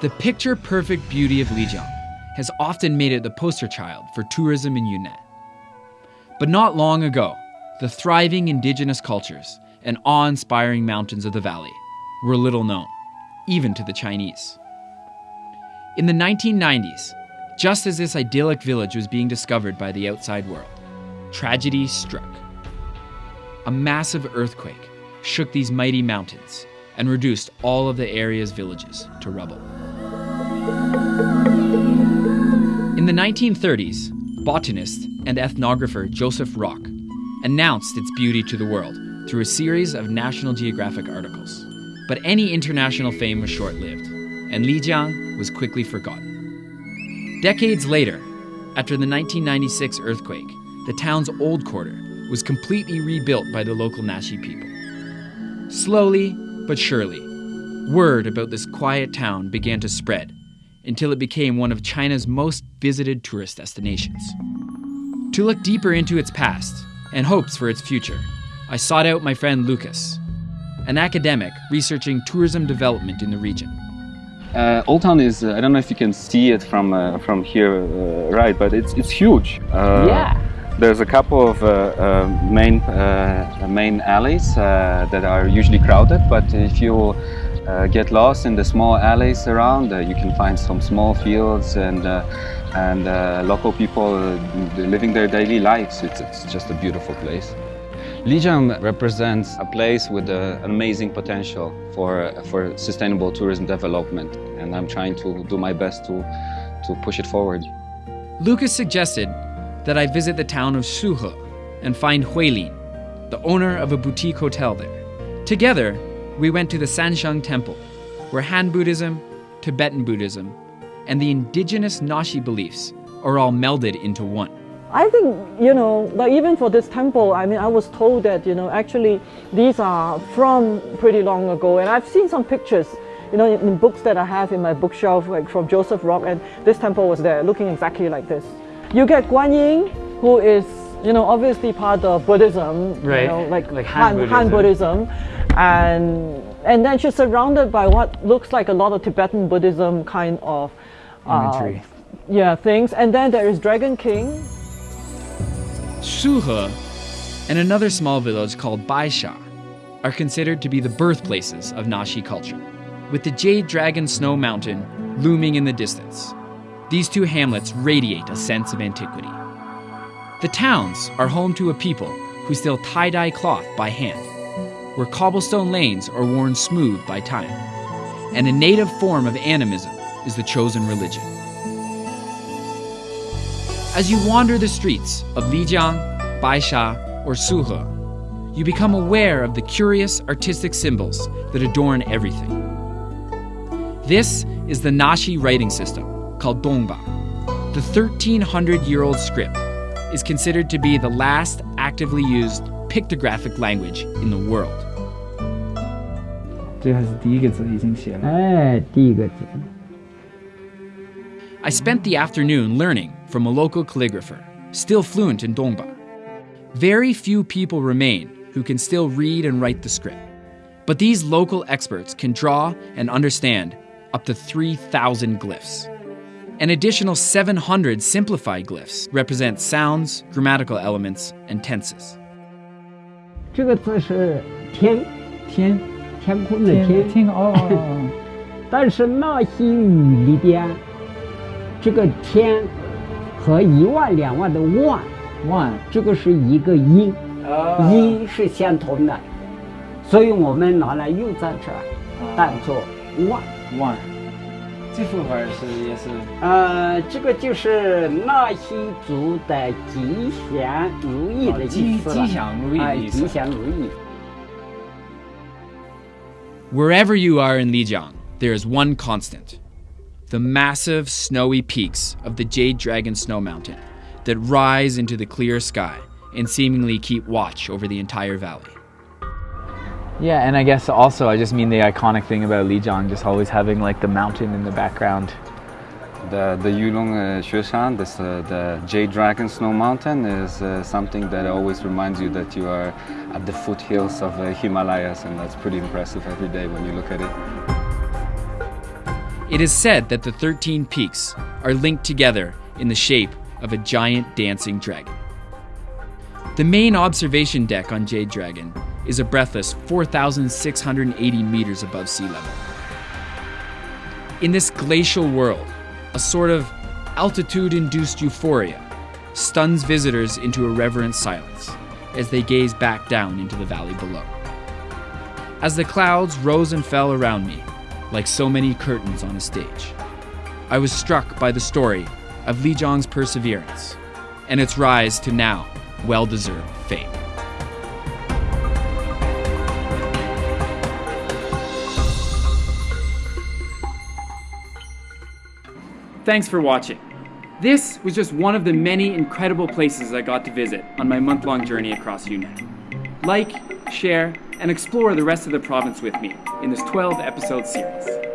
The picture perfect beauty of Lijiang has often made it the poster child for tourism in Yunnan. But not long ago, the thriving indigenous cultures and awe inspiring mountains of the valley were little known, even to the Chinese. In the 1990s, just as this idyllic village was being discovered by the outside world, tragedy struck. A massive earthquake shook these mighty mountains and reduced all of the area's villages to rubble. In the 1930s, botanist and ethnographer Joseph Rock announced its beauty to the world through a series of National Geographic articles. But any international fame was short lived, and Lijiang was quickly forgotten. Decades later, after the 1996 earthquake, the town's old quarter was completely rebuilt by the local Naxi people. Slowly but surely, word about this quiet town began to spread until it became one of China's most visited tourist destinations. To look deeper into its past and hopes for its future, I sought out my friend Lucas, an academic researching tourism development in the region. Uh, Old Town is, uh, I don't know if you can see it from, uh, from here, uh, right, but it's, it's huge. Uh, yeah. There's a couple of uh, main, main alleys that are usually crowded, but if you uh, get lost in the small alleys around. Uh, you can find some small fields and uh, and uh, local people uh, living their daily lives. It's, it's just a beautiful place. Lijiang represents a place with an amazing potential for, for sustainable tourism development and I'm trying to do my best to, to push it forward. Lucas suggested that I visit the town of Suhe and find Huilin, the owner of a boutique hotel there. Together, we went to the Sansheng Temple, where Han Buddhism, Tibetan Buddhism, and the indigenous Naxi beliefs are all melded into one. I think, you know, like even for this temple, I mean, I was told that, you know, actually these are from pretty long ago. And I've seen some pictures, you know, in, in books that I have in my bookshelf, like from Joseph Rock, and this temple was there, looking exactly like this. You get Guan Yin, who is, you know, obviously part of Buddhism, right. you know, like, like Han, Han, Han Buddhism and and then she's surrounded by what looks like a lot of Tibetan Buddhism kind of uh, yeah things. And then there is Dragon King. Suhe and another small village called Baisha are considered to be the birthplaces of Naxi culture with the Jade Dragon Snow Mountain looming in the distance. These two hamlets radiate a sense of antiquity. The towns are home to a people who still tie-dye cloth by hand where cobblestone lanes are worn smooth by time, and a native form of animism is the chosen religion. As you wander the streets of Lijiang, Baisha, or Suhe, you become aware of the curious artistic symbols that adorn everything. This is the Naxi writing system called Dongba. The 1300 year old script is considered to be the last actively used pictographic language in the world. I spent the afternoon learning from a local calligrapher, still fluent in Dongba. Very few people remain who can still read and write the script. But these local experts can draw and understand up to 3,000 glyphs. An additional 700 simplified glyphs represent sounds, grammatical elements, and tenses. 这个字是天，天，天空的天。天哦。但是那些语里边，这个天和一万两万的万，万，这个是一个音，音是相同的，所以我们拿来用在这儿，当做万万。这幅画是也是，呃，这个就是纳西族的吉祥如意的意思吉祥如意的意思。吉祥如意。Wherever you are in Lijiang, there is one constant the massive snowy peaks of the Jade Dragon Snow Mountain that rise into the clear sky and seemingly keep watch over the entire valley. Yeah, and I guess also I just mean the iconic thing about Lijiang, just always having like the mountain in the background. The the Yulong uh, Xueshan, this uh, the Jade Dragon Snow Mountain, is uh, something that always reminds you that you are at the foothills of the Himalayas, and that's pretty impressive every day when you look at it. It is said that the 13 peaks are linked together in the shape of a giant dancing dragon. The main observation deck on Jade Dragon is a breathless 4,680 meters above sea level. In this glacial world, a sort of altitude induced euphoria stuns visitors into irreverent silence as they gaze back down into the valley below. As the clouds rose and fell around me, like so many curtains on a stage, I was struck by the story of Li Lijiang's perseverance and its rise to now well deserved fame. Thanks for watching. This was just one of the many incredible places I got to visit on my month long journey across Yunnan. Like, share, and explore the rest of the province with me in this 12 episode series.